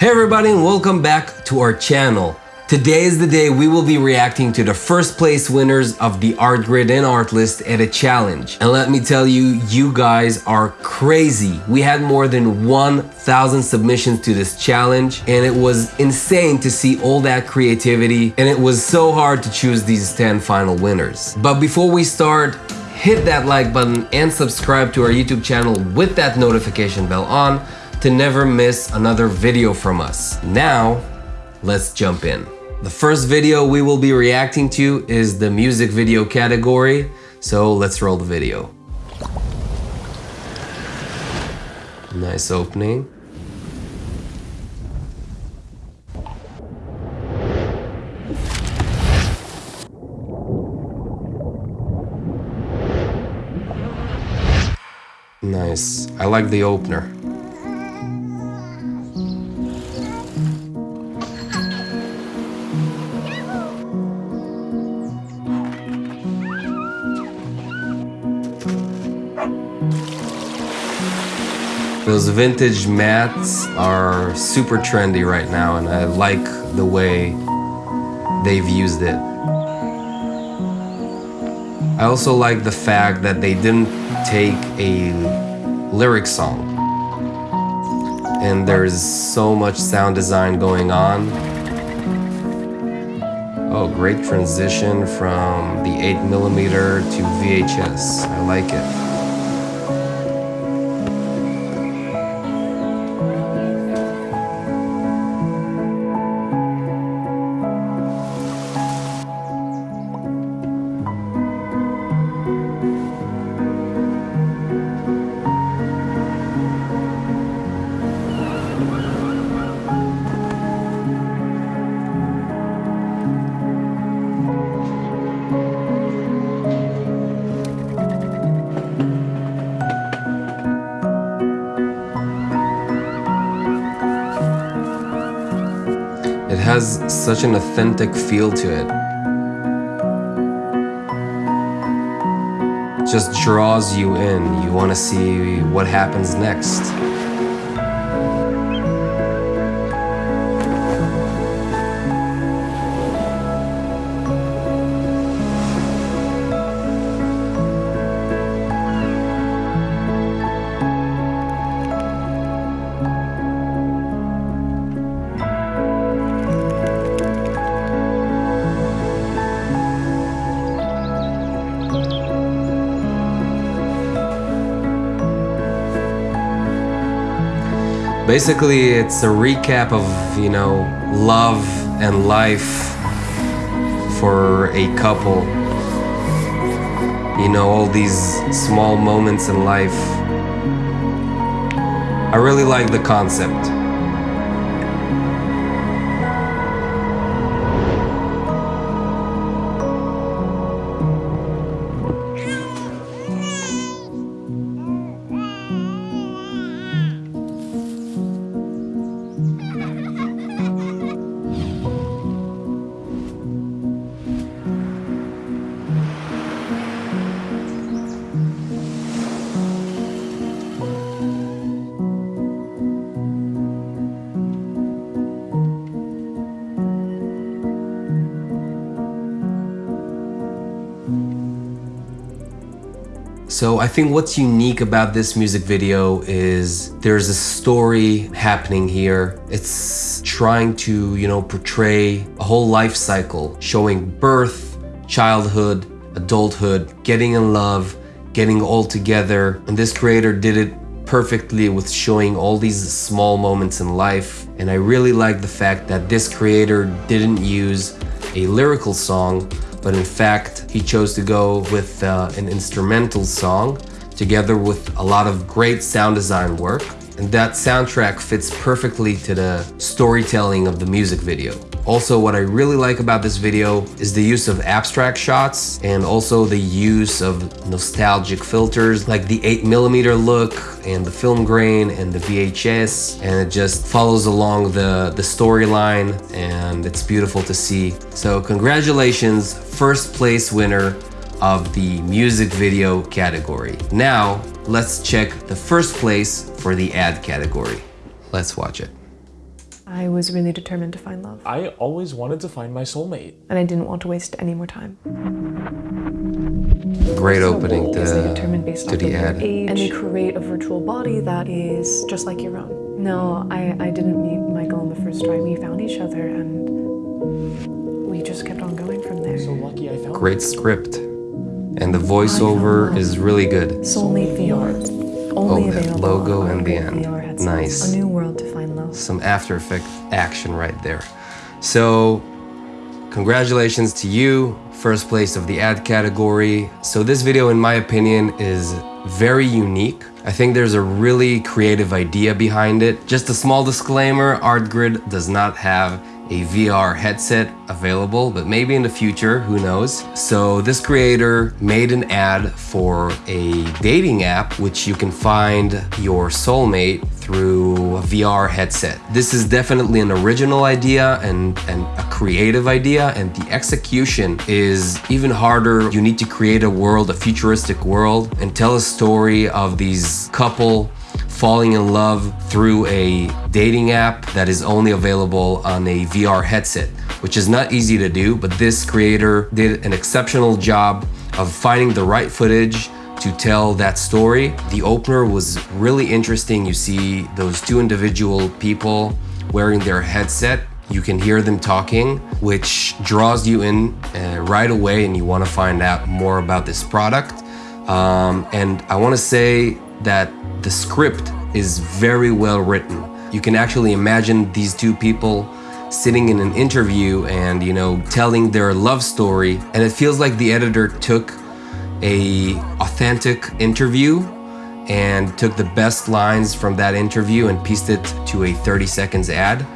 Hey everybody and welcome back to our channel. Today is the day we will be reacting to the first place winners of the Artgrid and Artlist Edit a Challenge. And let me tell you, you guys are crazy. We had more than 1,000 submissions to this challenge and it was insane to see all that creativity and it was so hard to choose these 10 final winners. But before we start, hit that like button and subscribe to our YouTube channel with that notification bell on to never miss another video from us. Now, let's jump in. The first video we will be reacting to is the music video category, so let's roll the video. Nice opening. Nice. I like the opener. Those vintage mats are super trendy right now and I like the way they've used it. I also like the fact that they didn't take a lyric song and there's so much sound design going on. Oh, great transition from the 8mm to VHS. I like it. Has such an authentic feel to it. Just draws you in. You want to see what happens next. Basically, it's a recap of, you know, love and life for a couple. You know, all these small moments in life. I really like the concept. So I think what's unique about this music video is there's a story happening here. It's trying to, you know, portray a whole life cycle, showing birth, childhood, adulthood, getting in love, getting all together. And this creator did it perfectly with showing all these small moments in life. And I really like the fact that this creator didn't use a lyrical song, but in fact, he chose to go with uh, an instrumental song together with a lot of great sound design work. And that soundtrack fits perfectly to the storytelling of the music video. Also, what I really like about this video is the use of abstract shots and also the use of nostalgic filters like the 8mm look and the film grain and the VHS and it just follows along the, the storyline and it's beautiful to see. So congratulations, first place winner of the music video category. Now, let's check the first place for the ad category. Let's watch it. I was really determined to find love. I always wanted to find my soulmate. And I didn't want to waste any more time. Great opening to, Because they determine based to off the of your ad. age, and they create a virtual body that is just like your own. No, I, I didn't meet Michael on the first try. We found each other and we just kept on going from there. So lucky I found Great script. And the voiceover is really good. Soulmate VR. Oh, Only Oh, that available logo on and the end. VR headsets. Nice. To find love. Some After Effect action right there. So, congratulations to you, first place of the ad category. So, this video, in my opinion, is very unique. I think there's a really creative idea behind it. Just a small disclaimer ArtGrid does not have a VR headset available, but maybe in the future, who knows. So this creator made an ad for a dating app, which you can find your soulmate through a VR headset. This is definitely an original idea and, and a creative idea, and the execution is even harder. You need to create a world, a futuristic world, and tell a story of these couple falling in love through a dating app that is only available on a VR headset, which is not easy to do, but this creator did an exceptional job of finding the right footage to tell that story. The opener was really interesting. You see those two individual people wearing their headset. You can hear them talking, which draws you in uh, right away and you want to find out more about this product. Um, and I want to say that the script is very well written. You can actually imagine these two people sitting in an interview and, you know, telling their love story. And it feels like the editor took a authentic interview and took the best lines from that interview and pieced it to a 30 seconds ad.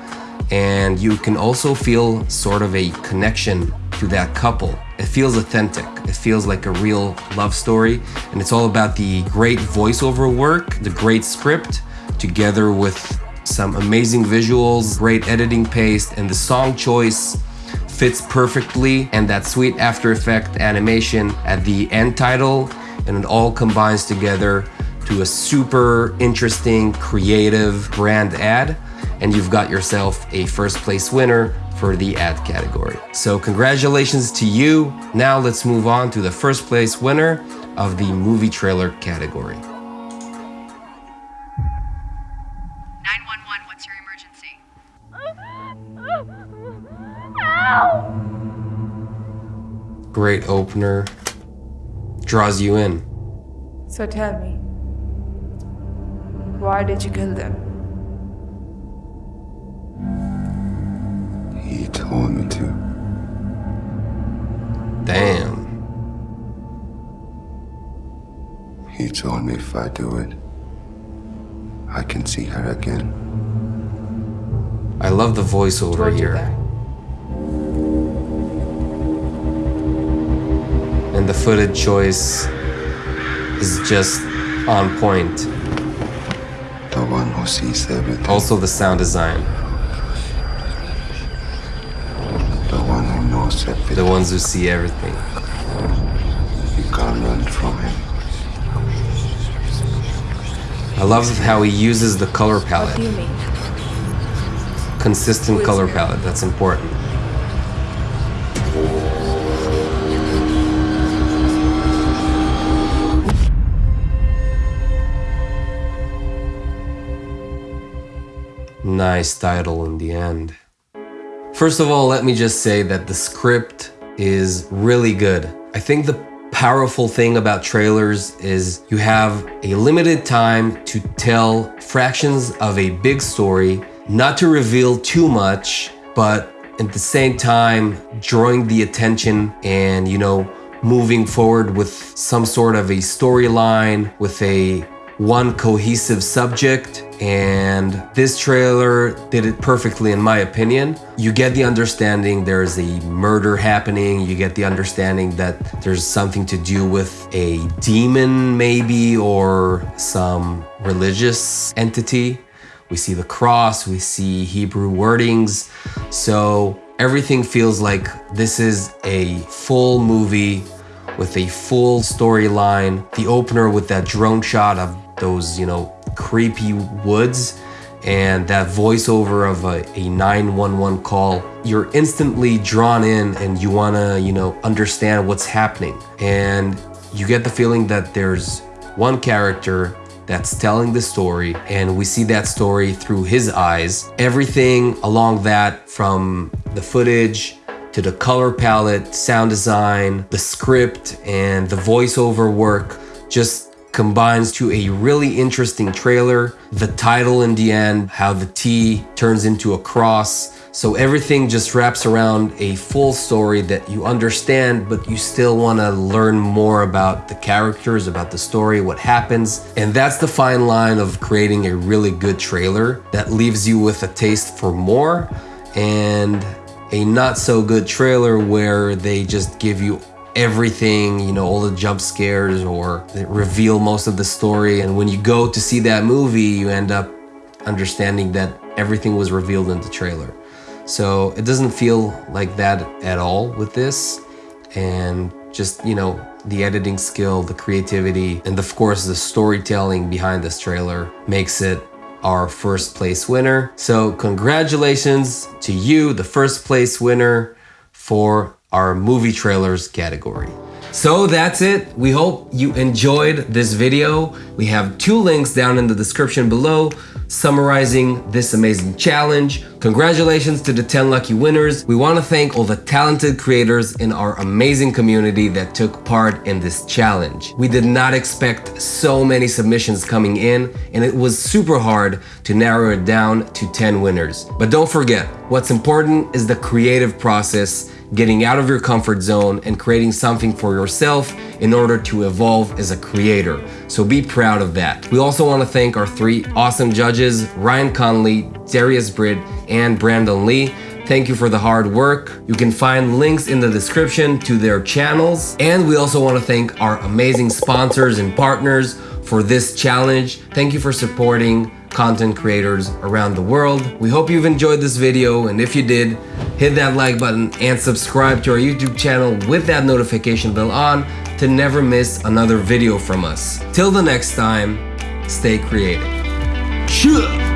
And you can also feel sort of a connection to that couple. It feels authentic. It feels like a real love story. And it's all about the great voiceover work, the great script, together with some amazing visuals, great editing pace, and the song choice fits perfectly. And that sweet After Effect animation at the end title, and it all combines together to a super interesting, creative brand ad. And you've got yourself a first place winner for the ad category. So congratulations to you. Now let's move on to the first place winner of the movie trailer category. Great opener. Draws you in. So tell me, why did you kill them? He told me to. Damn. He told me if I do it, I can see her again. I love the voiceover Told you here. The footage choice is just on point. The one who sees everything. Also the sound design. The one who knows everything. The ones who see everything. You can't run from him. I love how he uses the color palette. do you mean? Consistent color palette, that's important. Nice title in the end. First of all, let me just say that the script is really good. I think the powerful thing about trailers is you have a limited time to tell fractions of a big story, not to reveal too much, but at the same time drawing the attention and, you know, moving forward with some sort of a storyline, with a one cohesive subject and this trailer did it perfectly in my opinion. You get the understanding there's a murder happening. You get the understanding that there's something to do with a demon maybe or some religious entity. We see the cross we see hebrew wordings. So everything feels like this is a full movie with a full storyline. The opener with that drone shot of those, you know, creepy woods and that voiceover of a, a 911 call, you're instantly drawn in and you wanna, you know, understand what's happening. And you get the feeling that there's one character that's telling the story and we see that story through his eyes. Everything along that from the footage to the color palette, sound design, the script, and the voiceover work just combines to a really interesting trailer. The title in the end, how the T turns into a cross. So everything just wraps around a full story that you understand, but you still want to learn more about the characters, about the story, what happens. And that's the fine line of creating a really good trailer that leaves you with a taste for more and a not so good trailer where they just give you everything, you know, all the jump scares or reveal most of the story. And when you go to see that movie, you end up understanding that everything was revealed in the trailer. So it doesn't feel like that at all with this. And just, you know, the editing skill, the creativity, and of course the storytelling behind this trailer makes it our first place winner. So congratulations to you, the first place winner for our movie trailers category. So that's it. We hope you enjoyed this video. We have two links down in the description below summarizing this amazing challenge. Congratulations to the 10 lucky winners. We want to thank all the talented creators in our amazing community that took part in this challenge. We did not expect so many submissions coming in and it was super hard to narrow it down to 10 winners. But don't forget, what's important is the creative process getting out of your comfort zone and creating something for yourself in order to evolve as a creator. So be proud of that. We also want to thank our three awesome judges, Ryan Connolly, Darius Britt, and Brandon Li. Thank you for the hard work. You can find links in the description to their channels. And we also want to thank our amazing sponsors and partners for this challenge. Thank you for supporting content creators around the world. We hope you've enjoyed this video and if you did, hit that like button and subscribe to our YouTube channel with that notification bell on to never miss another video from us. Till the next time, stay creative. Sure.